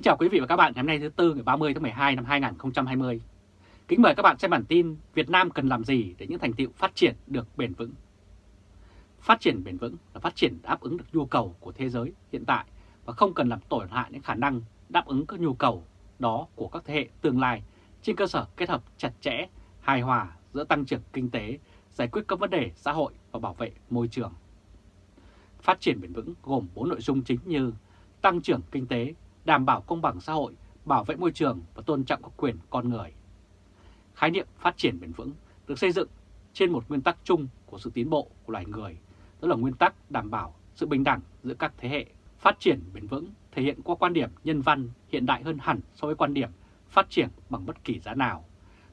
Kính chào quý vị và các bạn ngày hôm nay thứ Tư ngày 30 tháng 12 năm 2020. Kính mời các bạn xem bản tin Việt Nam cần làm gì để những thành tựu phát triển được bền vững. Phát triển bền vững là phát triển đáp ứng được nhu cầu của thế giới hiện tại và không cần làm tổn hại những khả năng đáp ứng các nhu cầu đó của các thế hệ tương lai trên cơ sở kết hợp chặt chẽ, hài hòa giữa tăng trưởng kinh tế, giải quyết các vấn đề xã hội và bảo vệ môi trường. Phát triển bền vững gồm 4 nội dung chính như tăng trưởng kinh tế, đảm bảo công bằng xã hội, bảo vệ môi trường và tôn trọng các quyền con người. Khái niệm phát triển bền vững được xây dựng trên một nguyên tắc chung của sự tiến bộ của loài người, đó là nguyên tắc đảm bảo sự bình đẳng giữa các thế hệ. Phát triển bền vững thể hiện qua quan điểm nhân văn hiện đại hơn hẳn so với quan điểm phát triển bằng bất kỳ giá nào.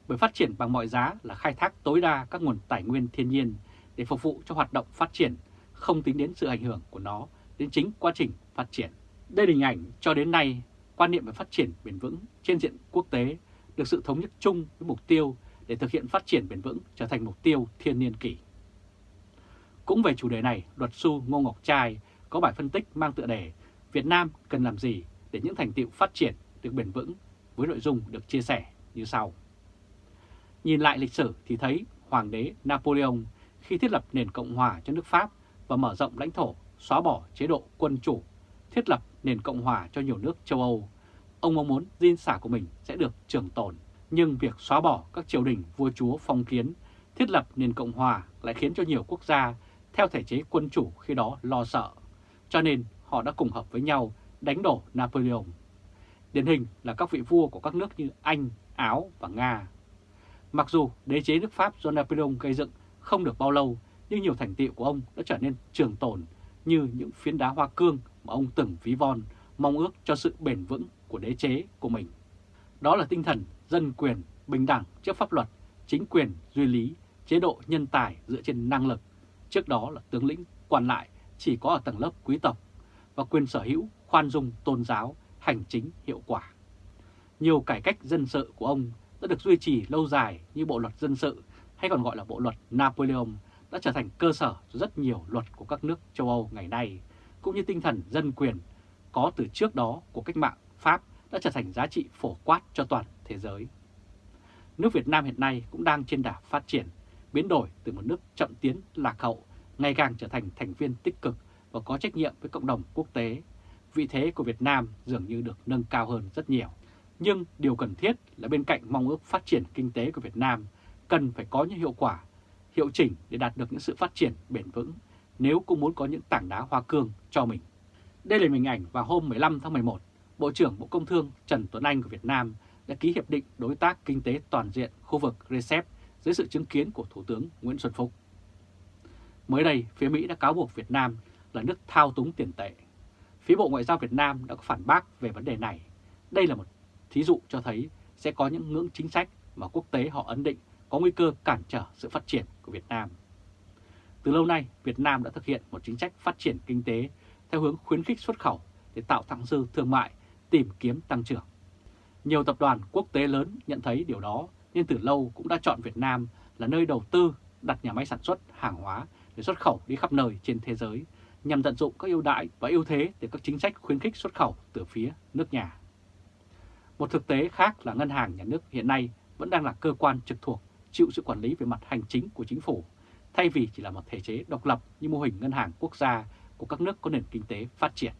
Bởi phát triển bằng mọi giá là khai thác tối đa các nguồn tài nguyên thiên nhiên để phục vụ cho hoạt động phát triển, không tính đến sự ảnh hưởng của nó đến chính quá trình phát triển. Đây là hình ảnh cho đến nay quan niệm về phát triển bền vững trên diện quốc tế được sự thống nhất chung với mục tiêu để thực hiện phát triển bền vững trở thành mục tiêu thiên niên kỷ. Cũng về chủ đề này, luật sư Ngô Ngọc Trai có bài phân tích mang tựa đề Việt Nam cần làm gì để những thành tiệu phát triển được bền vững với nội dung được chia sẻ như sau. Nhìn lại lịch sử thì thấy Hoàng đế Napoleon khi thiết lập nền Cộng hòa cho nước Pháp và mở rộng lãnh thổ, xóa bỏ chế độ quân chủ thiết lập nền Cộng hòa cho nhiều nước châu Âu. Ông mong muốn di sản của mình sẽ được trường tồn, nhưng việc xóa bỏ các triều đình vua chúa phong kiến, thiết lập nền Cộng hòa lại khiến cho nhiều quốc gia theo thể chế quân chủ khi đó lo sợ. Cho nên họ đã cùng hợp với nhau đánh đổ Napoleon. Điển hình là các vị vua của các nước như Anh, Áo và Nga. Mặc dù đế chế nước Pháp do Napoleon gây dựng không được bao lâu, nhưng nhiều thành tiệu của ông đã trở nên trường tồn như những phiến đá hoa cương mà ông từng ví von, mong ước cho sự bền vững của đế chế của mình. Đó là tinh thần dân quyền, bình đẳng trước pháp luật, chính quyền, duy lý, chế độ nhân tài dựa trên năng lực. Trước đó là tướng lĩnh, quan lại chỉ có ở tầng lớp quý tộc và quyền sở hữu, khoan dung, tôn giáo, hành chính hiệu quả. Nhiều cải cách dân sự của ông đã được duy trì lâu dài như Bộ Luật Dân sự hay còn gọi là Bộ Luật Napoleon đã trở thành cơ sở cho rất nhiều luật của các nước châu Âu ngày nay, cũng như tinh thần dân quyền có từ trước đó của cách mạng Pháp đã trở thành giá trị phổ quát cho toàn thế giới. Nước Việt Nam hiện nay cũng đang trên đà phát triển, biến đổi từ một nước chậm tiến lạc hậu, ngày càng trở thành thành viên tích cực và có trách nhiệm với cộng đồng quốc tế. Vị thế của Việt Nam dường như được nâng cao hơn rất nhiều. Nhưng điều cần thiết là bên cạnh mong ước phát triển kinh tế của Việt Nam cần phải có những hiệu quả hiệu chỉnh để đạt được những sự phát triển bền vững nếu cũng muốn có những tảng đá hoa cương cho mình. Đây là hình ảnh vào hôm 15 tháng 11, Bộ trưởng Bộ Công Thương Trần Tuấn Anh của Việt Nam đã ký hiệp định đối tác kinh tế toàn diện khu vực RCEP dưới sự chứng kiến của Thủ tướng Nguyễn Xuân Phúc. Mới đây, phía Mỹ đã cáo buộc Việt Nam là nước thao túng tiền tệ. Phía Bộ Ngoại giao Việt Nam đã có phản bác về vấn đề này. Đây là một thí dụ cho thấy sẽ có những ngưỡng chính sách mà quốc tế họ ấn định có nguy cơ cản trở sự phát triển của Việt Nam. Từ lâu nay, Việt Nam đã thực hiện một chính sách phát triển kinh tế theo hướng khuyến khích xuất khẩu để tạo thặng dư thương mại, tìm kiếm tăng trưởng. Nhiều tập đoàn quốc tế lớn nhận thấy điều đó nên từ lâu cũng đã chọn Việt Nam là nơi đầu tư đặt nhà máy sản xuất hàng hóa để xuất khẩu đi khắp nơi trên thế giới nhằm tận dụng các ưu đãi và ưu thế từ các chính sách khuyến khích xuất khẩu từ phía nước nhà. Một thực tế khác là ngân hàng nhà nước hiện nay vẫn đang là cơ quan trực thuộc chịu sự quản lý về mặt hành chính của chính phủ, thay vì chỉ là một thể chế độc lập như mô hình ngân hàng quốc gia của các nước có nền kinh tế phát triển.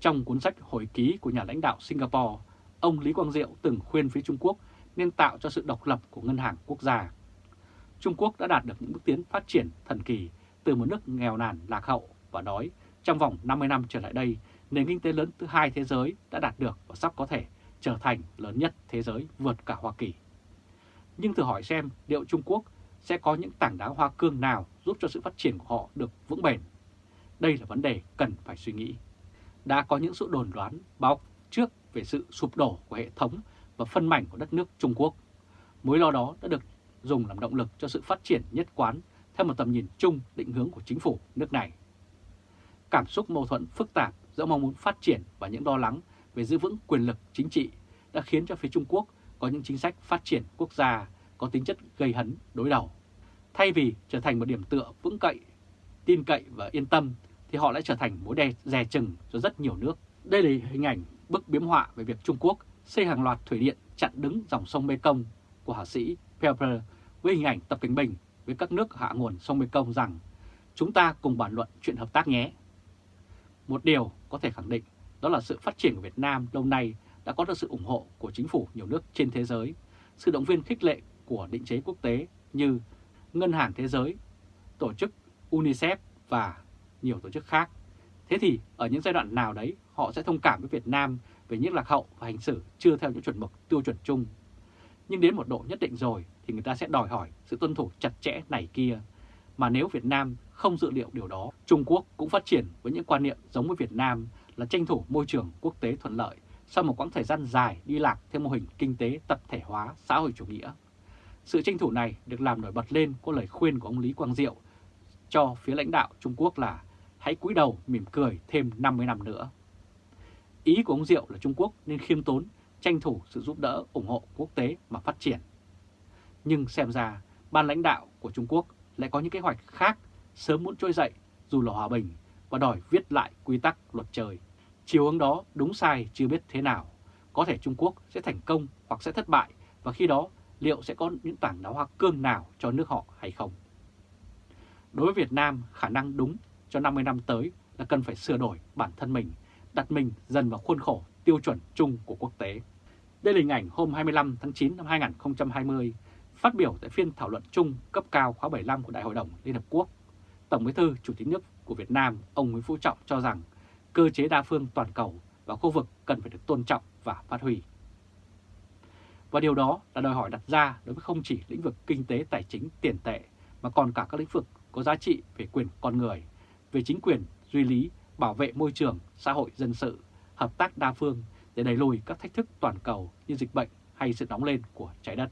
Trong cuốn sách hồi ký của nhà lãnh đạo Singapore, ông Lý Quang Diệu từng khuyên phía Trung Quốc nên tạo cho sự độc lập của ngân hàng quốc gia. Trung Quốc đã đạt được những bước tiến phát triển thần kỳ từ một nước nghèo nàn lạc hậu và đói. Trong vòng 50 năm trở lại đây, nền kinh tế lớn thứ hai thế giới đã đạt được và sắp có thể trở thành lớn nhất thế giới vượt cả Hoa Kỳ nhưng thử hỏi xem liệu Trung Quốc sẽ có những tảng đá hoa cương nào giúp cho sự phát triển của họ được vững bền? Đây là vấn đề cần phải suy nghĩ. Đã có những sự đồn đoán, báo trước về sự sụp đổ của hệ thống và phân mảnh của đất nước Trung Quốc. Mối lo đó đã được dùng làm động lực cho sự phát triển nhất quán theo một tầm nhìn chung định hướng của chính phủ nước này. Cảm xúc mâu thuẫn phức tạp giữa mong muốn phát triển và những lo lắng về giữ vững quyền lực chính trị đã khiến cho phía Trung Quốc có những chính sách phát triển quốc gia có tính chất gây hấn, đối đầu. Thay vì trở thành một điểm tựa vững cậy, tin cậy và yên tâm, thì họ lại trở thành mối đe dè chừng cho rất nhiều nước. Đây là hình ảnh bức biếm họa về việc Trung Quốc xây hàng loạt thủy điện chặn đứng dòng sông Mekong của hạ sĩ Pepper với hình ảnh Tập Cảnh Bình với các nước hạ nguồn sông Mekong rằng chúng ta cùng bàn luận chuyện hợp tác nhé. Một điều có thể khẳng định đó là sự phát triển của Việt Nam lâu nay đã có được sự ủng hộ của chính phủ nhiều nước trên thế giới, sự động viên khích lệ của định chế quốc tế như Ngân hàng Thế giới, tổ chức UNICEF và nhiều tổ chức khác. Thế thì ở những giai đoạn nào đấy họ sẽ thông cảm với Việt Nam về những lạc hậu và hành xử chưa theo những chuẩn mực tiêu chuẩn chung. Nhưng đến một độ nhất định rồi thì người ta sẽ đòi hỏi sự tuân thủ chặt chẽ này kia. Mà nếu Việt Nam không dự liệu điều đó, Trung Quốc cũng phát triển với những quan niệm giống với Việt Nam là tranh thủ môi trường quốc tế thuận lợi sau một quãng thời gian dài đi lạc theo mô hình kinh tế tập thể hóa xã hội chủ nghĩa. Sự tranh thủ này được làm nổi bật lên qua lời khuyên của ông Lý Quang Diệu cho phía lãnh đạo Trung Quốc là hãy cúi đầu mỉm cười thêm 50 năm nữa. Ý của ông Diệu là Trung Quốc nên khiêm tốn, tranh thủ sự giúp đỡ ủng hộ quốc tế mà phát triển. Nhưng xem ra, ban lãnh đạo của Trung Quốc lại có những kế hoạch khác sớm muốn trôi dậy dù là hòa bình và đòi viết lại quy tắc luật trời. Chiều hướng đó đúng sai chưa biết thế nào. Có thể Trung Quốc sẽ thành công hoặc sẽ thất bại và khi đó liệu sẽ có những tảng đá hoa cương nào cho nước họ hay không. Đối với Việt Nam, khả năng đúng cho 50 năm tới là cần phải sửa đổi bản thân mình, đặt mình dần vào khuôn khổ tiêu chuẩn chung của quốc tế. Đây là hình ảnh hôm 25 tháng 9 năm 2020, phát biểu tại phiên thảo luận chung cấp cao khóa 75 của Đại hội đồng Liên Hợp Quốc. Tổng bí thư Chủ tịch nước của Việt Nam, ông Nguyễn Phú Trọng cho rằng cơ chế đa phương toàn cầu và khu vực cần phải được tôn trọng và phát huy. Và điều đó là đòi hỏi đặt ra đối với không chỉ lĩnh vực kinh tế tài chính tiền tệ mà còn cả các lĩnh vực có giá trị về quyền con người, về chính quyền, duy lý, bảo vệ môi trường, xã hội dân sự, hợp tác đa phương để đẩy lùi các thách thức toàn cầu như dịch bệnh hay sự nóng lên của trái đất.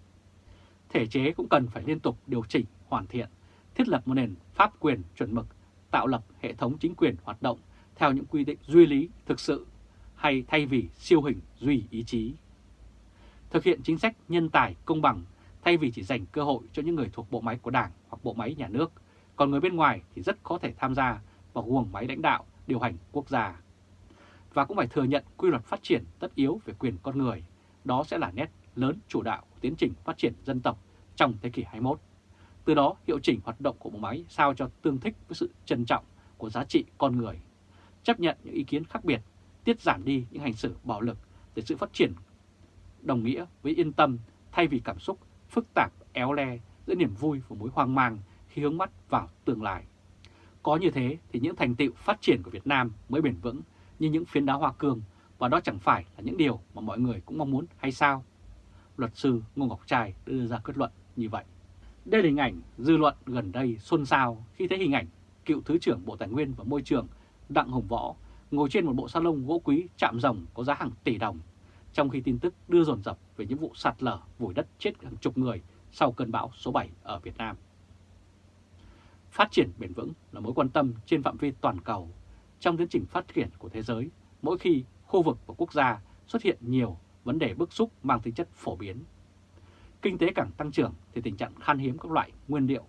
Thể chế cũng cần phải liên tục điều chỉnh, hoàn thiện, thiết lập một nền pháp quyền chuẩn mực, tạo lập hệ thống chính quyền hoạt động theo những quy định duy lý thực sự hay thay vì siêu hình duy ý chí. Thực hiện chính sách nhân tài công bằng thay vì chỉ dành cơ hội cho những người thuộc bộ máy của Đảng hoặc bộ máy nhà nước, còn người bên ngoài thì rất có thể tham gia vào guồng máy lãnh đạo, điều hành quốc gia. Và cũng phải thừa nhận quy luật phát triển tất yếu về quyền con người, đó sẽ là nét lớn chủ đạo của tiến trình phát triển dân tộc trong thế kỷ 21. Từ đó hiệu chỉnh hoạt động của bộ máy sao cho tương thích với sự trân trọng của giá trị con người, chấp nhận những ý kiến khác biệt, tiết giảm đi những hành xử bạo lực để sự phát triển đồng nghĩa với yên tâm thay vì cảm xúc phức tạp éo le giữa niềm vui và mối hoang mang khi hướng mắt vào tương lai. Có như thế thì những thành tựu phát triển của Việt Nam mới bền vững như những phiến đá hoa cương và đó chẳng phải là những điều mà mọi người cũng mong muốn hay sao? Luật sư Ngô Ngọc Trai đưa ra kết luận như vậy. Đây là hình ảnh dư luận gần đây xôn xao khi thấy hình ảnh cựu Thứ trưởng Bộ Tài nguyên và Môi trường Đặng Hồng Võ ngồi trên một bộ salon gỗ quý chạm rồng có giá hàng tỷ đồng, trong khi tin tức đưa dồn dập về những vụ sạt lở vùi đất chết hàng chục người sau cơn bão số 7 ở Việt Nam. Phát triển bền vững là mối quan tâm trên phạm vi toàn cầu. Trong tiến trình phát triển của thế giới, mỗi khi khu vực và quốc gia xuất hiện nhiều vấn đề bức xúc mang tính chất phổ biến. Kinh tế càng tăng trưởng thì tình trạng khan hiếm các loại nguyên liệu,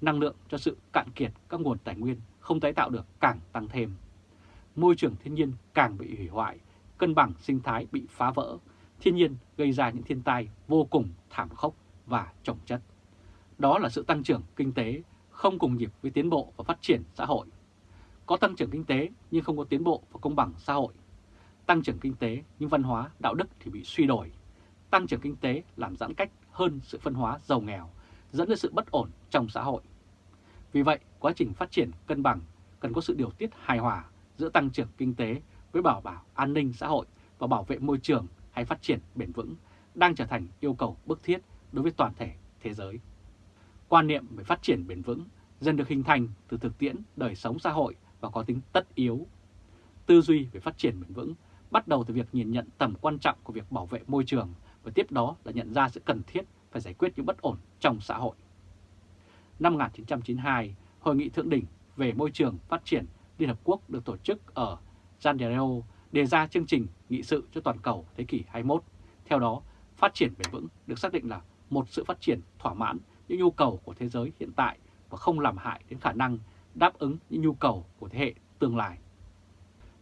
năng lượng cho sự cạn kiệt các nguồn tài nguyên không tái tạo được càng tăng thêm. Môi trường thiên nhiên càng bị hủy hoại, cân bằng sinh thái bị phá vỡ, thiên nhiên gây ra những thiên tai vô cùng thảm khốc và trọng chất. Đó là sự tăng trưởng kinh tế không cùng nhịp với tiến bộ và phát triển xã hội. Có tăng trưởng kinh tế nhưng không có tiến bộ và công bằng xã hội. Tăng trưởng kinh tế nhưng văn hóa, đạo đức thì bị suy đổi. Tăng trưởng kinh tế làm giãn cách hơn sự phân hóa giàu nghèo, dẫn đến sự bất ổn trong xã hội. Vì vậy, quá trình phát triển cân bằng cần có sự điều tiết hài hòa giữa tăng trưởng kinh tế với bảo bảo an ninh xã hội và bảo vệ môi trường hay phát triển bền vững đang trở thành yêu cầu bức thiết đối với toàn thể thế giới. Quan niệm về phát triển bền vững dần được hình thành từ thực tiễn đời sống xã hội và có tính tất yếu. Tư duy về phát triển bền vững bắt đầu từ việc nhìn nhận tầm quan trọng của việc bảo vệ môi trường và tiếp đó là nhận ra sự cần thiết phải giải quyết những bất ổn trong xã hội. Năm 1992, Hội nghị Thượng đỉnh về môi trường phát triển Liên Hợp Quốc được tổ chức ở Jandario đề ra chương trình nghị sự cho toàn cầu thế kỷ 21. Theo đó, phát triển bền vững được xác định là một sự phát triển thỏa mãn những nhu cầu của thế giới hiện tại và không làm hại đến khả năng đáp ứng những nhu cầu của thế hệ tương lai.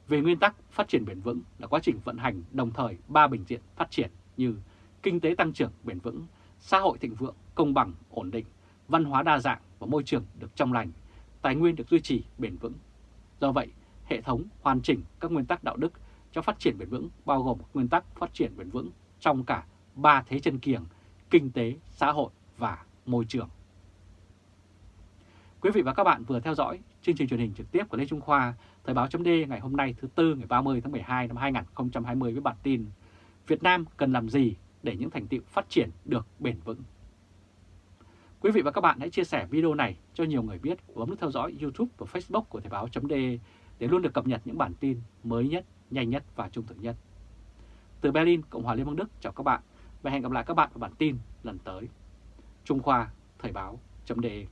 Về nguyên tắc, phát triển bền vững là quá trình vận hành đồng thời ba bình diện phát triển như kinh tế tăng trưởng bền vững, xã hội thịnh vượng, công bằng, ổn định, văn hóa đa dạng và môi trường được trong lành, tài nguyên được duy trì bền vững. Do vậy, hệ thống hoàn chỉnh các nguyên tắc đạo đức cho phát triển bền vững bao gồm nguyên tắc phát triển bền vững trong cả ba thế chân kiềng, kinh tế, xã hội và môi trường. Quý vị và các bạn vừa theo dõi chương trình truyền hình trực tiếp của Lê Trung Khoa, Thời báo chấm ngày hôm nay thứ Tư ngày 30 tháng 12 năm 2020 với bản tin Việt Nam cần làm gì để những thành tựu phát triển được bền vững. Quý vị và các bạn hãy chia sẻ video này cho nhiều người biết và bấm nút theo dõi YouTube và Facebook của Thời báo d để luôn được cập nhật những bản tin mới nhất, nhanh nhất và trung thực nhất. Từ Berlin, Cộng hòa Liên bang Đức chào các bạn và hẹn gặp lại các bạn vào bản tin lần tới. Trung Khoa, Thời báo chấm đề.